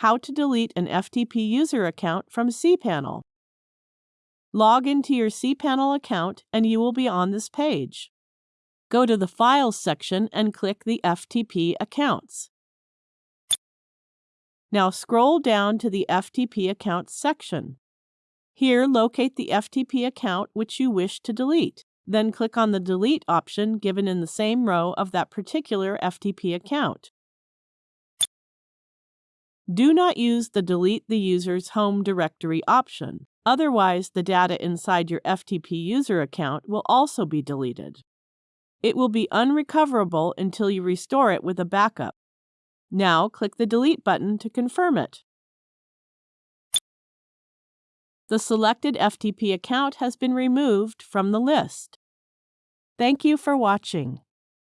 How to delete an FTP user account from cPanel. Log into your cPanel account and you will be on this page. Go to the Files section and click the FTP accounts. Now scroll down to the FTP accounts section. Here, locate the FTP account which you wish to delete. Then click on the Delete option given in the same row of that particular FTP account. Do not use the Delete the user's home directory option. Otherwise, the data inside your FTP user account will also be deleted. It will be unrecoverable until you restore it with a backup. Now click the Delete button to confirm it. The selected FTP account has been removed from the list. Thank you for watching.